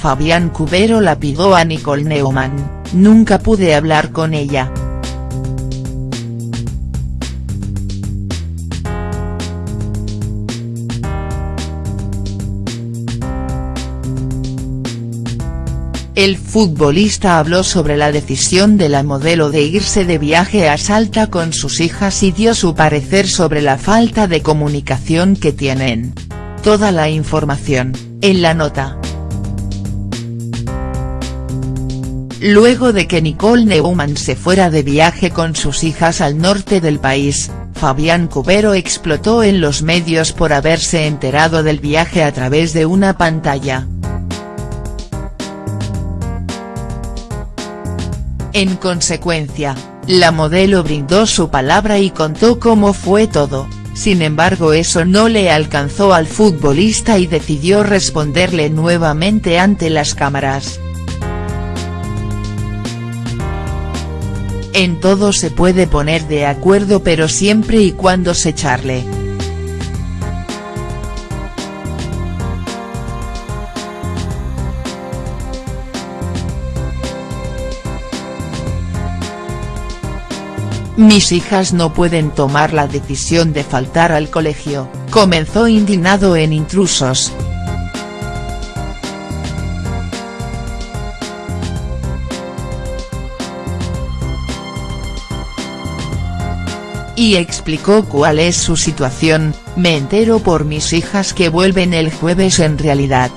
Fabián Cubero lapidó a Nicole Neumann, nunca pude hablar con ella. El futbolista habló sobre la decisión de la modelo de irse de viaje a Salta con sus hijas y dio su parecer sobre la falta de comunicación que tienen. Toda la información, en la nota. Luego de que Nicole Neumann se fuera de viaje con sus hijas al norte del país, Fabián Cubero explotó en los medios por haberse enterado del viaje a través de una pantalla. En consecuencia, la modelo brindó su palabra y contó cómo fue todo, sin embargo eso no le alcanzó al futbolista y decidió responderle nuevamente ante las cámaras. En todo se puede poner de acuerdo pero siempre y cuando se charle. Mis hijas no pueden tomar la decisión de faltar al colegio, comenzó indignado en Intrusos. Y explicó cuál es su situación, me entero por mis hijas que vuelven el jueves en realidad.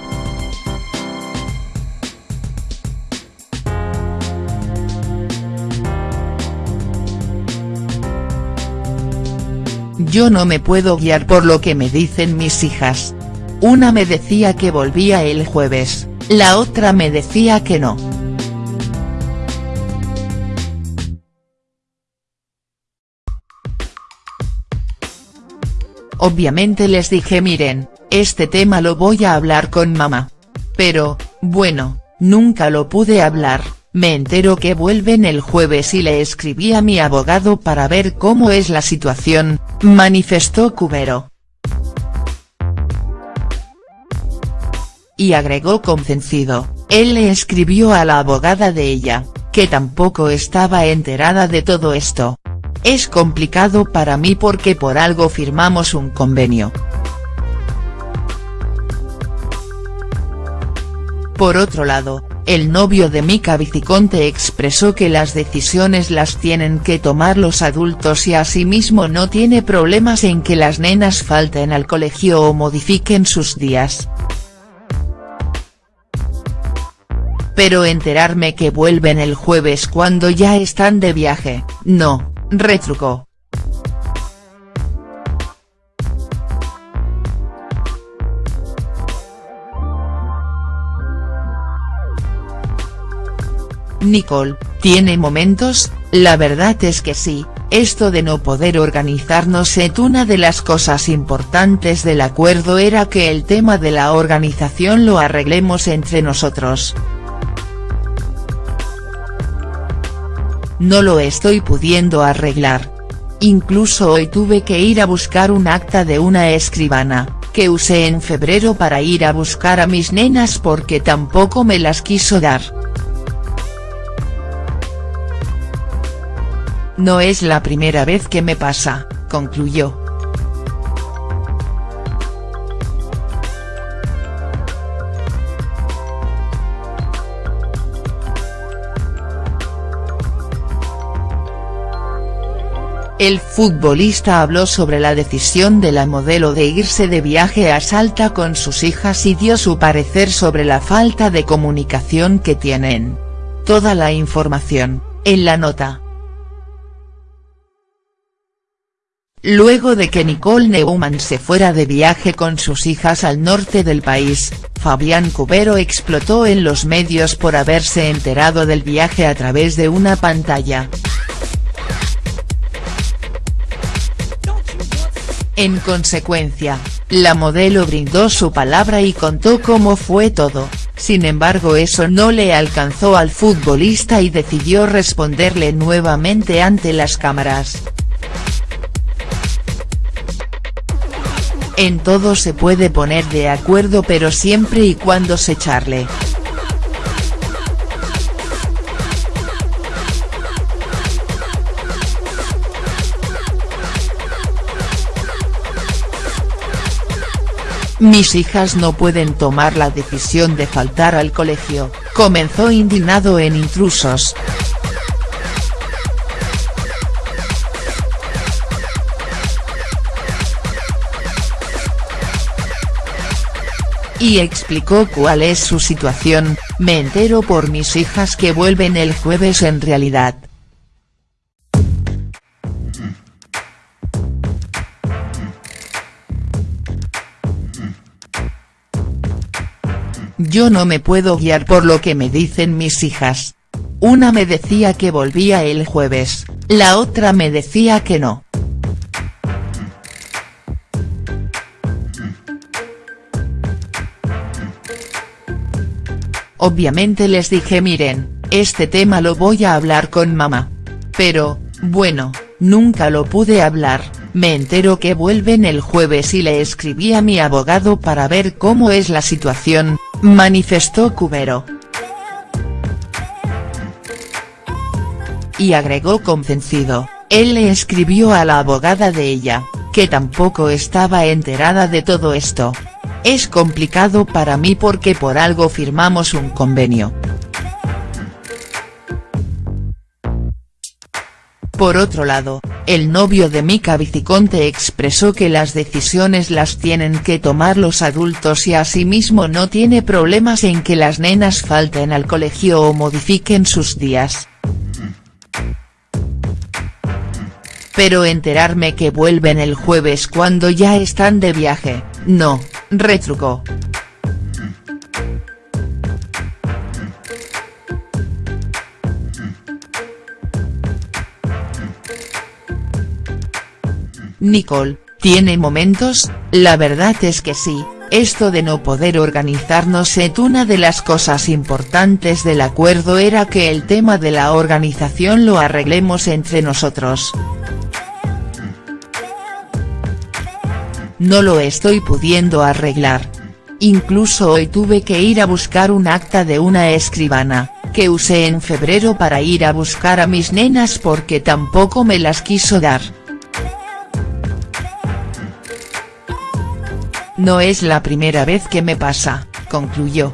Yo no me puedo guiar por lo que me dicen mis hijas. Una me decía que volvía el jueves, la otra me decía que no. Obviamente les dije miren, este tema lo voy a hablar con mamá. Pero, bueno, nunca lo pude hablar, me entero que vuelven el jueves y le escribí a mi abogado para ver cómo es la situación, manifestó Cubero. Y agregó convencido, él le escribió a la abogada de ella, que tampoco estaba enterada de todo esto. Es complicado para mí porque por algo firmamos un convenio. Por otro lado, el novio de Mica Viciconte expresó que las decisiones las tienen que tomar los adultos y asimismo no tiene problemas en que las nenas falten al colegio o modifiquen sus días. Pero enterarme que vuelven el jueves cuando ya están de viaje, no, retrucó. Nicole, ¿tiene momentos? La verdad es que sí, esto de no poder organizarnos es una de las cosas importantes del acuerdo era que el tema de la organización lo arreglemos entre nosotros. No lo estoy pudiendo arreglar. Incluso hoy tuve que ir a buscar un acta de una escribana, que usé en febrero para ir a buscar a mis nenas porque tampoco me las quiso dar. No es la primera vez que me pasa, concluyó. El futbolista habló sobre la decisión de la modelo de irse de viaje a Salta con sus hijas y dio su parecer sobre la falta de comunicación que tienen. Toda la información, en la nota. Luego de que Nicole Neumann se fuera de viaje con sus hijas al norte del país, Fabián Cubero explotó en los medios por haberse enterado del viaje a través de una pantalla. En consecuencia, la modelo brindó su palabra y contó cómo fue todo, sin embargo eso no le alcanzó al futbolista y decidió responderle nuevamente ante las cámaras. En todo se puede poner de acuerdo pero siempre y cuando se charle. Mis hijas no pueden tomar la decisión de faltar al colegio, comenzó indignado en intrusos. y explicó cuál es su situación, me entero por mis hijas que vuelven el jueves en realidad. Yo no me puedo guiar por lo que me dicen mis hijas. Una me decía que volvía el jueves, la otra me decía que no. Obviamente les dije miren, este tema lo voy a hablar con mamá. Pero, bueno, nunca lo pude hablar, me entero que vuelven el jueves y le escribí a mi abogado para ver cómo es la situación, manifestó Cubero. Y agregó convencido, él le escribió a la abogada de ella, que tampoco estaba enterada de todo esto, es complicado para mí porque por algo firmamos un convenio. Por otro lado, el novio de Mika Viciconte expresó que las decisiones las tienen que tomar los adultos y asimismo no tiene problemas en que las nenas falten al colegio o modifiquen sus días. Pero enterarme que vuelven el jueves cuando ya están de viaje, no, retrucó. Nicole, ¿tiene momentos? La verdad es que sí, esto de no poder organizarnos es una de las cosas importantes del acuerdo era que el tema de la organización lo arreglemos entre nosotros. no lo estoy pudiendo arreglar. Incluso hoy tuve que ir a buscar un acta de una escribana, que usé en febrero para ir a buscar a mis nenas porque tampoco me las quiso dar. No es la primera vez que me pasa, concluyó.